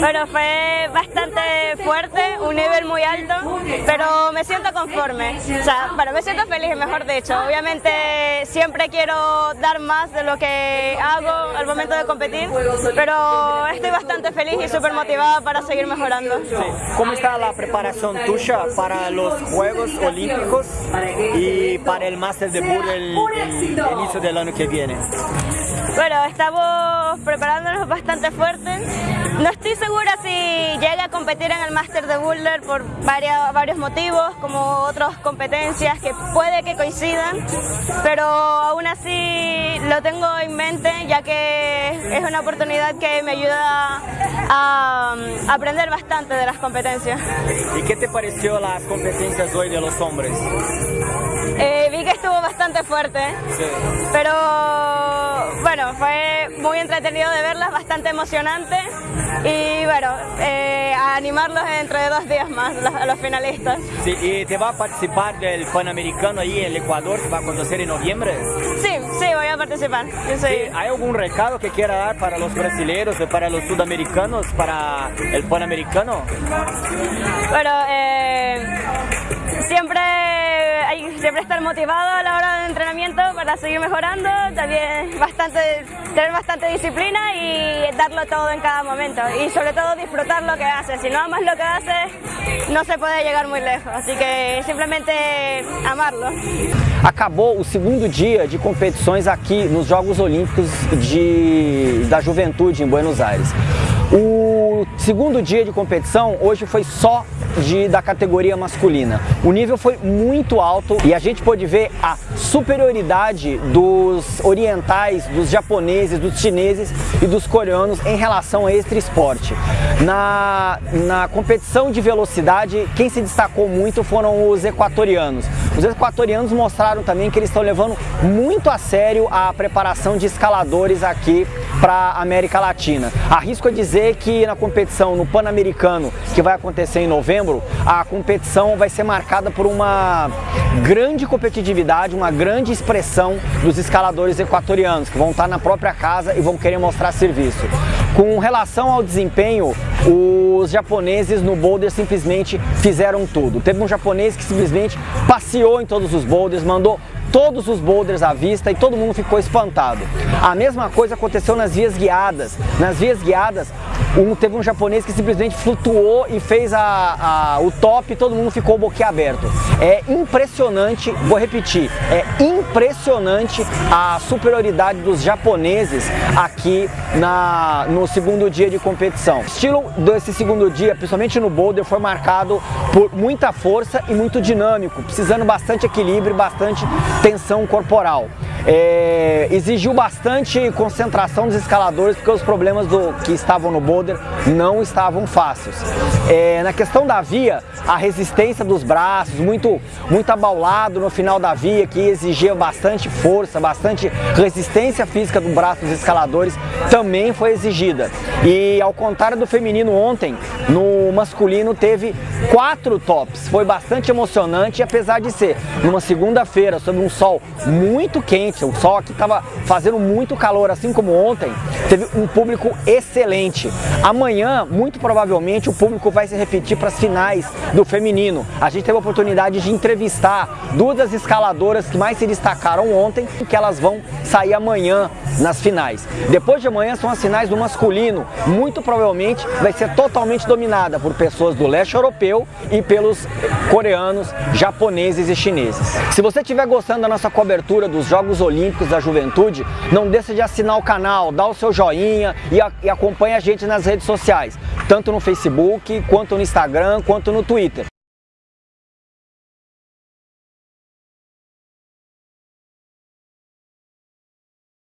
Bueno, fue bastante fuerte, un nivel muy alto, pero me siento conforme. O sea, bueno, me siento feliz, mejor dicho. Obviamente siempre quiero dar más de lo que hago al momento de competir, pero estoy bastante feliz y súper motivada para seguir mejorando. ¿Cómo está la preparación tuya para los Juegos Olímpicos y para el Master de Bull el, el inicio del año que viene? Bueno, estamos preparándonos bastante fuerte. No estoy segura si llega a competir en el Master de Boulder por varios, varios motivos, como otras competencias que puede que coincidan, pero aún así lo tengo en mente ya que es una oportunidad que me ayuda a, a aprender bastante de las competencias. ¿Y qué te pareció las competencias hoy de los hombres? Eh, vi que estuvo bastante fuerte, Sí. pero bueno, fue muy entretenido de verlas, bastante emocionante y bueno, eh, a animarlos dentro de dos días más los- a los finalistas. Sí, ¿Y te va a participar del Panamericano ahí en el Ecuador que va a acontecer en noviembre? Sí, sí, voy a participar. Yo soy- Sí, ¿Hay algún recado que quiera dar para los brasileños y para los sudamericanos para el Panamericano? Bueno, eh, siempre siempre estar motivado a la hora del entrenamiento para seguir mejorando, también bastante, tener bastante disciplina y darlo todo en cada momento y sobre todo disfrutar lo que haces. Si no amas lo que haces, no se puede llegar muy lejos, así que simplemente amarlo. Acabou o segundo dia de competições aqui nos Jogos Olímpicos de, da Juventude em Buenos Aires. O segundo dia de competição hoje foi só de, da categoria masculina. O nível foi muito alto e a gente pôde ver a superioridade dos orientais, dos japoneses, dos chineses e dos coreanos em relação a este esporte. Na, na competição de velocidade, quem se destacou muito foram os equatorianos. Os equatorianos mostraram também que eles estão levando muito a sério a preparação de escaladores aqui para a América Latina. Arrisco a dizer que na competição no Pan-Americano, que vai acontecer em novembro, a competição vai ser marcada por uma grande competitividade, uma grande expressão dos escaladores equatorianos, que vão estar na própria casa e vão querer mostrar serviço. Com relação ao desempenho, os japoneses no boulder simplesmente fizeram tudo. Teve um japonês que simplesmente passeou em todos os boulders, mandou todos os boulders à vista e todo mundo ficou espantado. A mesma coisa aconteceu nas vias guiadas. Nas vias guiadas, um, teve um japonês que simplesmente flutuou e fez a, a- o top e todo mundo ficou boquiaberto. É impressionante, vou repetir, é impressionante a superioridade dos japoneses aqui na, no segundo dia de competição. O estilo desse segundo dia, principalmente no boulder, foi marcado por muita força e muito dinâmico, precisando bastante equilíbrio bastante tensão corporal. É, exigiu bastante concentração dos escaladores porque os problemas do, que estavam no boulder não estavam fáceis. É, na questão da via, a resistência dos braços, muito, muito abaulado no final da via, que exigia bastante força, bastante resistência física do braço dos escaladores, também foi exigida. E ao contrário do feminino ontem, no masculino teve quatro tops. Foi bastante emocionante, apesar de ser numa segunda-feira, sob um sol muito quente, o sol aqui estava fazendo muito calor, assim como ontem, teve um público excelente. Amanhã, muito provavelmente, o público vai se repetir para as finais do feminino. A gente teve a oportunidade de entrevistar duas das escaladoras que mais se destacaram ontem, que elas vão sair amanhã nas finais. Depois de amanhã são as finais do masculino. Muito provavelmente vai ser totalmente dominada por pessoas do leste europeu e pelos coreanos, japoneses e chineses. Se você estiver gostando da nossa cobertura dos Jogos Olímpicos da Juventude, não deixe de assinar o canal, dar o seu joinha e, a, e acompanhe a gente nas redes sociais, tanto no Facebook, quanto no Instagram, quanto no Twitter.